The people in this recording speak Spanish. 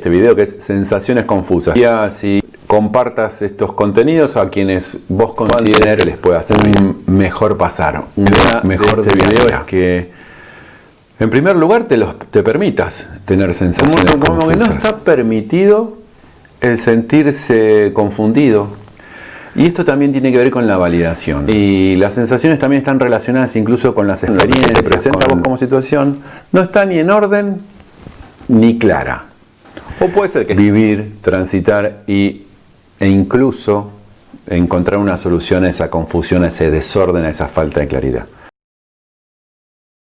este video que es sensaciones confusas. Y así compartas estos contenidos a quienes vos consideres que les pueda hacer un mejor pasar, un mejor de, este video es que en primer lugar te, los, te permitas tener sensaciones como, como que no está permitido el sentirse confundido, y esto también tiene que ver con la validación. Y las sensaciones también están relacionadas incluso con las experiencias que presenta como situación. No está ni en orden ni clara. O puede ser que vivir, transitar y, e incluso encontrar una solución a esa confusión, a ese desorden, a esa falta de claridad.